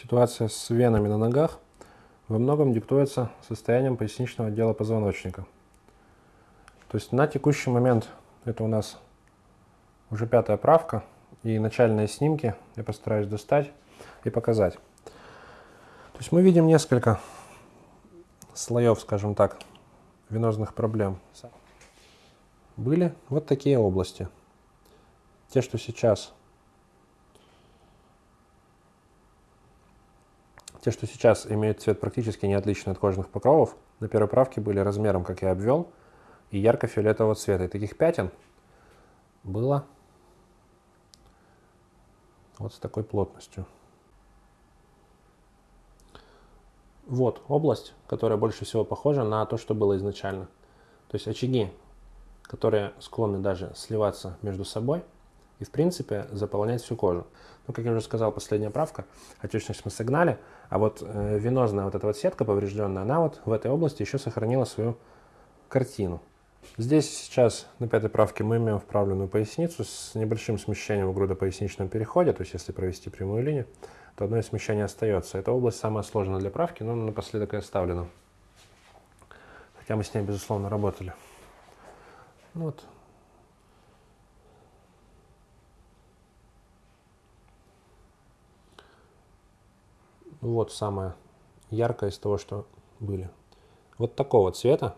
ситуация с венами на ногах во многом диктуется состоянием поясничного отдела позвоночника. То есть на текущий момент это у нас уже пятая правка и начальные снимки я постараюсь достать и показать. То есть мы видим несколько слоев, скажем так, венозных проблем. Были вот такие области. Те, что сейчас Те, что сейчас имеют цвет практически не отличный от кожных покровов, на первой правке были размером, как я обвел, и ярко-фиолетового цвета. И таких пятен было вот с такой плотностью. Вот область, которая больше всего похожа на то, что было изначально. То есть очаги, которые склонны даже сливаться между собой и, в принципе, заполнять всю кожу. Ну, как я уже сказал, последняя правка, отечность мы согнали, а вот э, венозная вот эта вот сетка поврежденная, она вот в этой области еще сохранила свою картину. Здесь сейчас на пятой правке мы имеем вправленную поясницу с небольшим смещением в грудопоясничном переходе, то есть если провести прямую линию, то одно из смещений остается. Эта область самая сложная для правки, но напоследок и оставлена. Хотя мы с ней, безусловно, работали. Ну вот. Вот самое яркое из того, что были. Вот такого цвета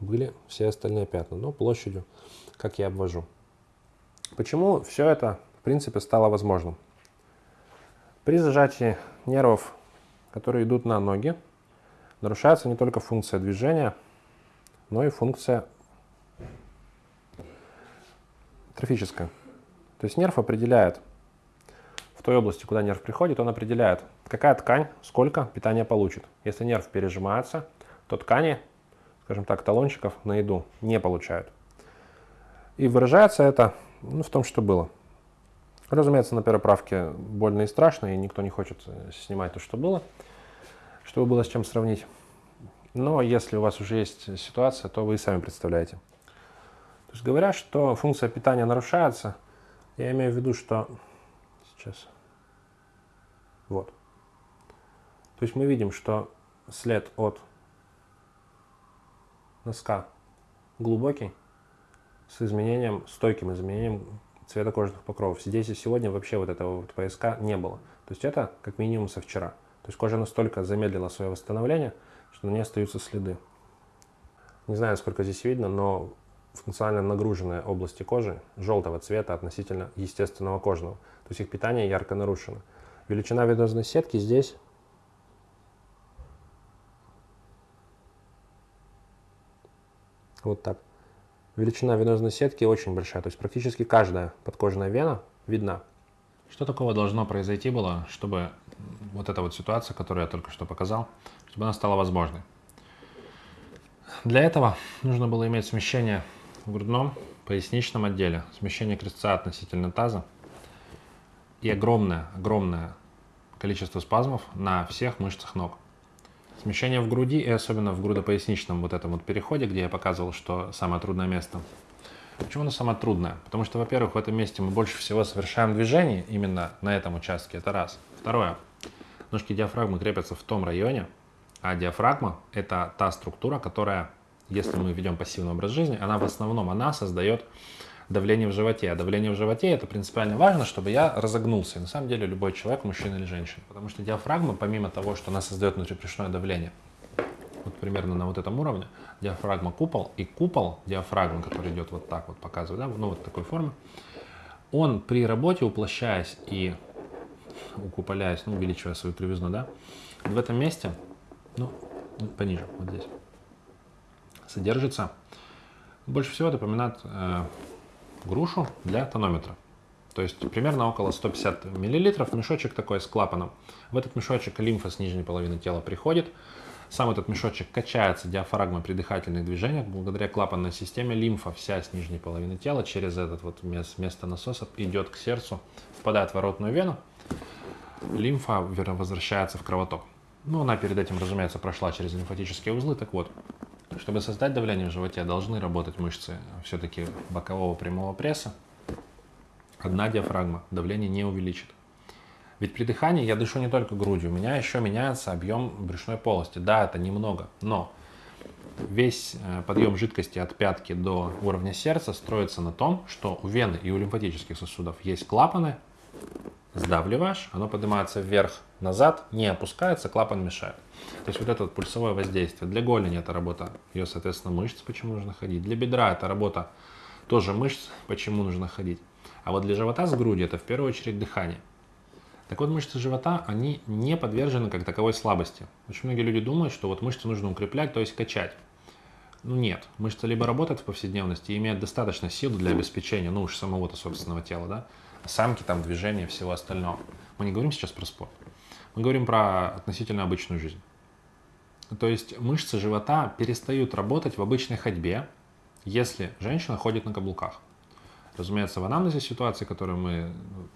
были все остальные пятна, но площадью, как я обвожу. Почему все это, в принципе, стало возможным? При зажатии нервов, которые идут на ноги, нарушается не только функция движения, но и функция трофическая. То есть нерв определяет в той области, куда нерв приходит, он определяет, какая ткань сколько питания получит. Если нерв пережимается, то ткани скажем так, талончиков на еду не получают. И выражается это ну, в том, что было. Разумеется, на первой правке больно и страшно, и никто не хочет э, снимать то, что было, чтобы было с чем сравнить. Но если у вас уже есть ситуация, то вы и сами представляете. То есть говоря, что функция питания нарушается, я имею в виду, что сейчас вот. То есть мы видим, что след от носка глубокий, с изменением, стойким изменением цвета кожных покровов. Здесь и сегодня вообще вот этого вот пояска не было. То есть это как минимум со вчера. То есть кожа настолько замедлила свое восстановление, что на ней остаются следы. Не знаю, сколько здесь видно, но функционально нагруженные области кожи желтого цвета относительно естественного кожного. То есть их питание ярко нарушено. Величина венозной сетки здесь Вот так. Величина венозной сетки очень большая, то есть практически каждая подкожная вена видна. Что такого должно произойти было, чтобы вот эта вот ситуация, которую я только что показал, чтобы она стала возможной? Для этого нужно было иметь смещение в грудном поясничном отделе, смещение крестца относительно таза и огромное, огромное количество спазмов на всех мышцах ног. Смещение в груди и особенно в грудопоясничном вот этом вот переходе, где я показывал, что самое трудное место. Почему оно самое трудное? Потому что, во-первых, в этом месте мы больше всего совершаем движение именно на этом участке, это раз. Второе, ножки диафрагмы крепятся в том районе, а диафрагма – это та структура, которая, если мы ведем пассивный образ жизни, она в основном, она создает давление в животе. А давление в животе это принципиально важно, чтобы я разогнулся. И на самом деле любой человек, мужчина или женщина. Потому что диафрагма, помимо того, что она создает внутрибрюшное давление, вот примерно на вот этом уровне, диафрагма купол, и купол диафрагмы, который идет вот так вот, показывает, да, ну вот такой формы, он при работе, уплощаясь и укуполяясь, ну, увеличивая свою кривизну, да, в этом месте, ну, пониже, вот здесь, содержится, больше всего напоминает э, грушу для тонометра. То есть примерно около 150 миллилитров, мешочек такой с клапаном. В этот мешочек лимфа с нижней половины тела приходит. Сам этот мешочек качается диафрагмой при дыхательных движениях. Благодаря клапанной системе лимфа вся с нижней половины тела через этот вот место насоса идет к сердцу, впадает в воротную вену. Лимфа возвращается в кровоток. Ну, она перед этим, разумеется, прошла через лимфатические узлы. Так вот, чтобы создать давление в животе, должны работать мышцы все-таки бокового прямого пресса. одна диафрагма, давление не увеличит. Ведь при дыхании я дышу не только грудью, у меня еще меняется объем брюшной полости. Да, это немного, но весь э, подъем жидкости от пятки до уровня сердца строится на том, что у вены и у лимфатических сосудов есть клапаны, сдавливаешь, оно поднимается вверх, назад, не опускается, клапан мешает. То есть вот это вот пульсовое воздействие. Для голени это работа, ее, соответственно, мышц, почему нужно ходить. Для бедра это работа тоже мышц, почему нужно ходить. А вот для живота с грудью это в первую очередь дыхание. Так вот, мышцы живота, они не подвержены как таковой слабости. Очень многие люди думают, что вот мышцы нужно укреплять, то есть качать. Ну нет, мышца либо работает в повседневности и имеет достаточно сил для обеспечения, ну уж самого-то собственного тела, да, самки, там, движения, всего остального. Мы не говорим сейчас про спорт. Мы говорим про относительно обычную жизнь. То есть мышцы живота перестают работать в обычной ходьбе, если женщина ходит на каблуках. Разумеется, в анамнезе ситуации, которую мы ну,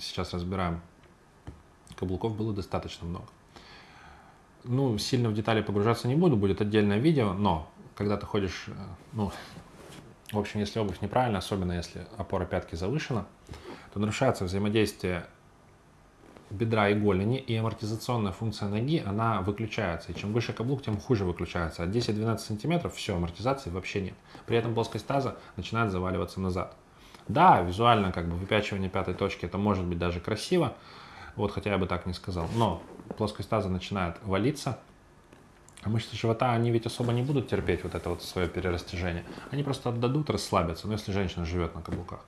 сейчас разбираем, каблуков было достаточно много. Ну, сильно в детали погружаться не буду, будет отдельное видео, но когда ты ходишь, э, ну, в общем, если обувь неправильная, особенно если опора пятки завышена, то нарушается взаимодействие бедра и голени, и амортизационная функция ноги, она выключается. И чем выше каблук, тем хуже выключается. От 10-12 сантиметров все, амортизации вообще нет. При этом плоскость таза начинает заваливаться назад. Да, визуально как бы выпячивание пятой точки это может быть даже красиво, вот хотя я бы так не сказал, но плоскость таза начинает валиться, а мышцы живота, они ведь особо не будут терпеть вот это вот свое перерастяжение. Они просто отдадут, расслабятся, ну если женщина живет на каблуках.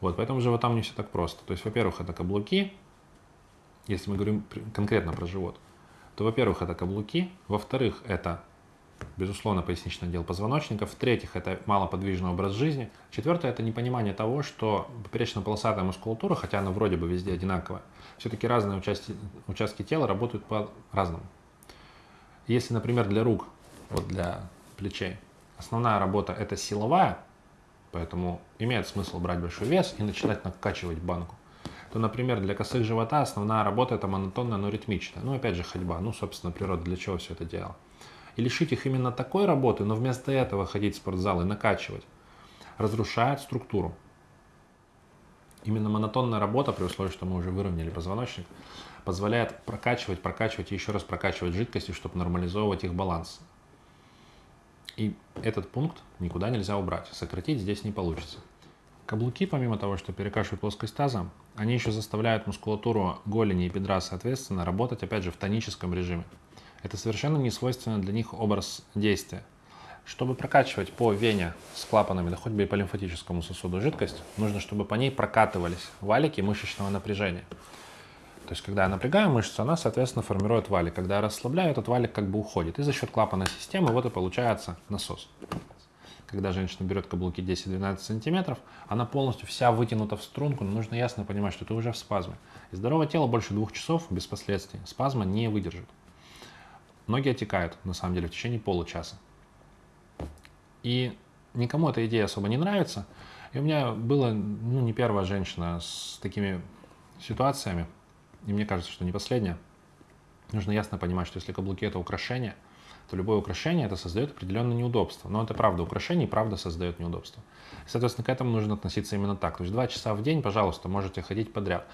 Вот, поэтому животам не все так просто. То есть, во-первых, это каблуки, если мы говорим конкретно про живот, то, во-первых, это каблуки, во-вторых, это, безусловно, поясничный отдел позвоночника, в-третьих, это малоподвижный образ жизни, четвертое, это непонимание того, что поперечно-полосатая мускулатура, хотя она вроде бы везде одинаковая, все-таки разные участки, участки тела работают по-разному. Если, например, для рук, вот для плечей, основная работа это силовая, поэтому имеет смысл брать большой вес и начинать накачивать банку, то, например, для косых живота основная работа это монотонная, но ритмичная. Ну, опять же, ходьба. Ну, собственно, природа для чего все это делала. И лишить их именно такой работы, но вместо этого ходить в спортзал и накачивать, разрушает структуру. Именно монотонная работа, при условии, что мы уже выровняли позвоночник, позволяет прокачивать, прокачивать и еще раз прокачивать жидкости, чтобы нормализовывать их баланс. И этот пункт никуда нельзя убрать. Сократить здесь не получится. Каблуки, помимо того, что перекашивают плоскость таза, они еще заставляют мускулатуру голени и бедра, соответственно, работать, опять же, в тоническом режиме. Это совершенно не свойственно для них образ действия. Чтобы прокачивать по вене с клапанами, да хоть бы и по лимфатическому сосуду жидкость, нужно, чтобы по ней прокатывались валики мышечного напряжения. То есть, когда я напрягаю мышцу, она, соответственно, формирует валик. Когда я расслабляю, этот валик как бы уходит. И за счет клапана системы вот и получается насос когда женщина берет каблуки 10-12 сантиметров, она полностью вся вытянута в струнку, но нужно ясно понимать, что ты уже в спазме. И здоровое тело больше двух часов без последствий спазма не выдержит. Ноги отекают, на самом деле, в течение получаса. И никому эта идея особо не нравится. И у меня была ну, не первая женщина с такими ситуациями, и мне кажется, что не последняя. Нужно ясно понимать, что если каблуки это украшение – то любое украшение это создает определенное неудобство. Но это правда, украшение и правда создает неудобство. соответственно, к этому нужно относиться именно так. То есть два часа в день, пожалуйста, можете ходить подряд.